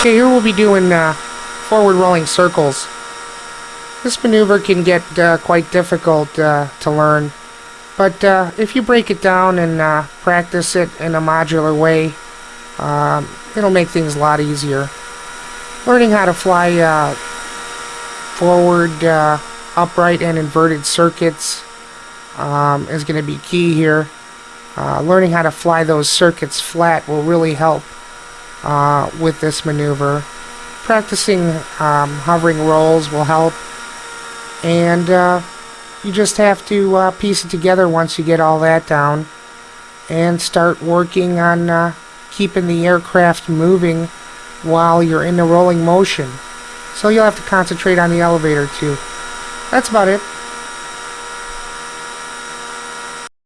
Okay, here we'll be doing uh, forward rolling circles. This maneuver can get uh, quite difficult uh, to learn, but uh, if you break it down and uh, practice it in a modular way, um, it'll make things a lot easier. Learning how to fly uh, forward, upright, and inverted circuits um, is going to be key here. Learning how to fly those circuits flat will really help uh, with this maneuver. Practicing um, hovering rolls will help. And uh, you just have to uh, piece it together once you get all that down and start working on uh, keeping the aircraft moving while you're in the rolling motion. So you'll have to concentrate on the elevator too. That's about it.